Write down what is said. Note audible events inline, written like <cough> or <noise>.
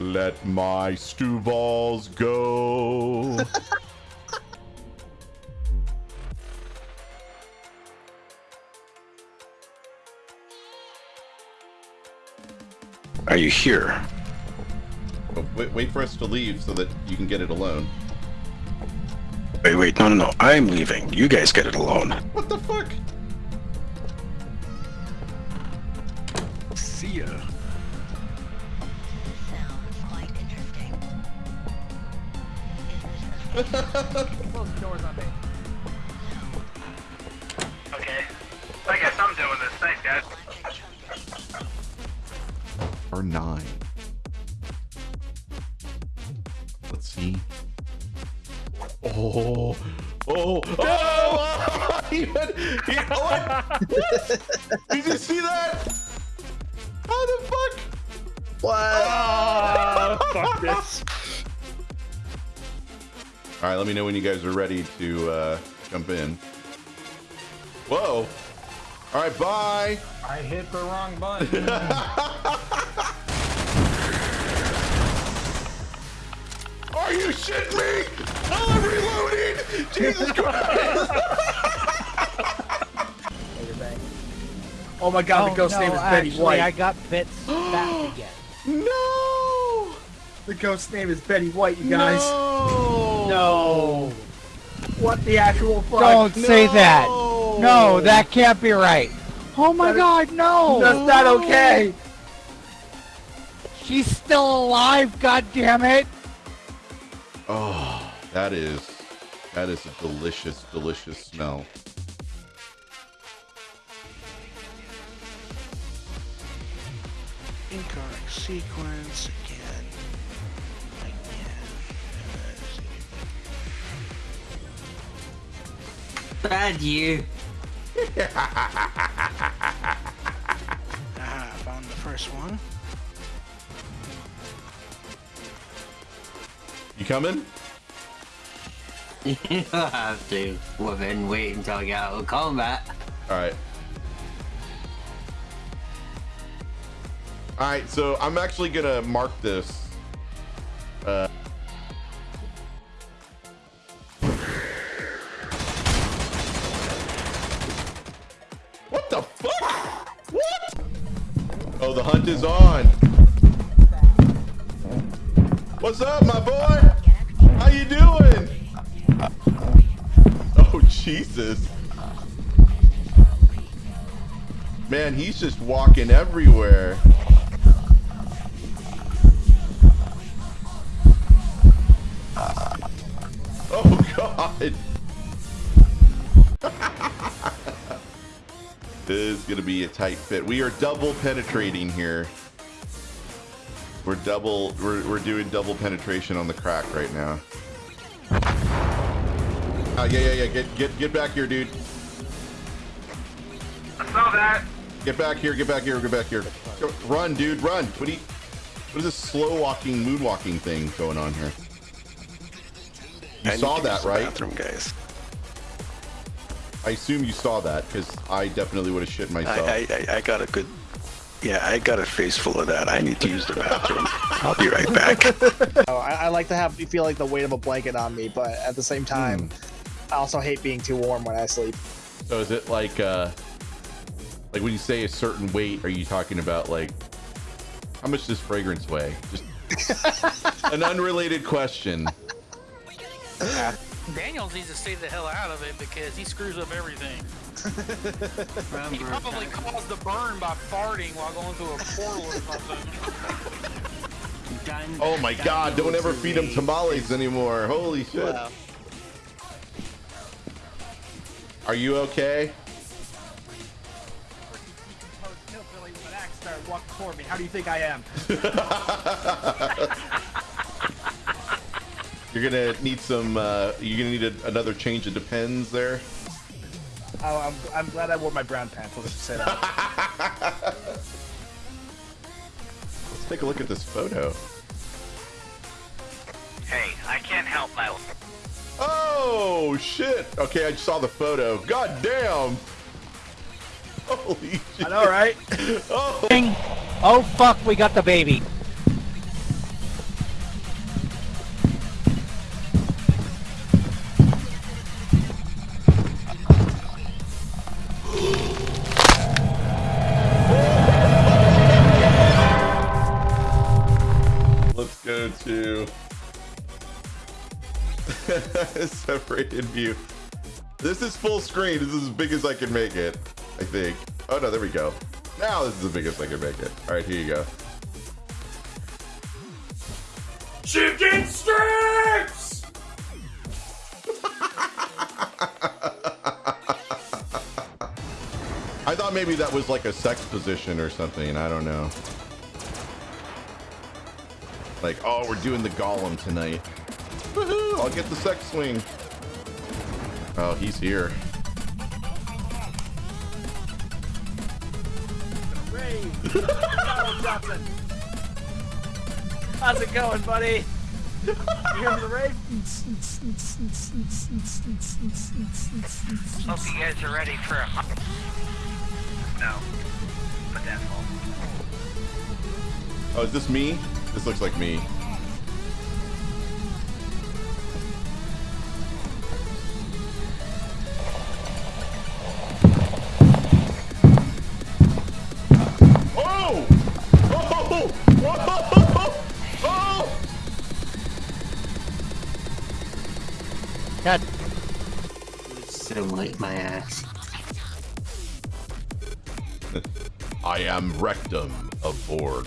Let my stew balls go. <laughs> Are you here? Oh, wait, wait for us to leave so that you can get it alone. Wait, wait, no, no, no. I'm leaving. You guys get it alone. What the fuck? See ya. Close the doors on me. Okay. I guess I'm doing this. Thanks, guys. Or nine. Let's see. Oh, oh, oh! he went, he, what? <laughs> Did you see that? How the fuck? Oh, <laughs> fuck this. All right, let me know when you guys are ready to uh, jump in. Whoa! All right, bye. I hit the wrong button. <laughs> Are you shitting me? Oh, I'm reloading! Jesus Christ! <laughs> oh my god, the ghost no, name is Betty actually, White. I got bits <gasps> back again. No! The ghost name is Betty White, you guys. No! No. What the actual fuck? Don't say that. No. No, that can't be right. Oh my That is- god, no! That's not okay. She's still alive, god damn it! Oh, that is that is a delicious, delicious smell. Incorrect sequence again. Bad you. <laughs> Ah, found the first one. You coming? <laughs> You don't have to. Well then wait until I get out of combat. All right. All right, so I'm actually gonna mark this. What the fuck? What? Oh, the hunt is on. What's up, my boy? How you doing? Oh, Jesus. Man, he's just walking everywhere. Oh god. <laughs> this is gonna be a tight fit. We are double penetrating here. We're double we're we're doing double penetration on the crack right now. Ah, yeah, yeah, yeah. Get get get back here, dude. I saw that. Get back here, get back here, get back here. Go, run, dude, run. What do you what is this slow walking, moonwalking thing going on here? You I saw to that, right? Bathroom, guys. I assume you saw that because I definitely would have shit myself. I, I, I, I got a good. Yeah, I got a face full of that. I need to use the bathroom. I'll be right back. <laughs> Oh, I, I like to have you feel like the weight of a blanket on me, but at the same time, I also hate being too warm when I sleep. So is it like uh like when you say a certain weight, are you talking about like how much does fragrance weigh? Just <laughs> an unrelated question. <laughs> Daniels needs to stay the hell out of it because he screws up everything. <laughs> He probably caused the burn by farting while going through a portal or something. Dan- Oh my god, don't ever feed them is- tamales anymore. Holy shit. Are you okay? Hillbilly with an axe started walking toward me. How do you think I am? <laughs> <laughs> You're gonna need some uh you're gonna need a, another change of depends there. Oh, I'm, I'm glad I wore my brown pants. Let's just say that. <laughs> Let's take a look at this photo. Hey, I can't help my. Oh shit! Okay, I just saw the photo. God damn! Holy shit! I know, right? <laughs> Oh, Oh fuck, we got the baby. So to <laughs> Separated view. This is full screen. This is as big as I can make it. I think. Oh no, there we go. Now this is the biggest I can make it. All right, here you go. Chicken strips! <laughs> I thought maybe that was like a sex position or something. I don't know. Like, oh, we're doing the golem tonight. Woohoo! I'll get the sex swing. Oh, he's here. Rave. Donald Johnson. How's it going, buddy? You here for the rave? Hope you guys are ready for a. No. But that's all. Oh, is this me? This looks like me. Oh! Oh! Whoa! Oh! God, Simulate my ass. <laughs> I am Rectum of Borg.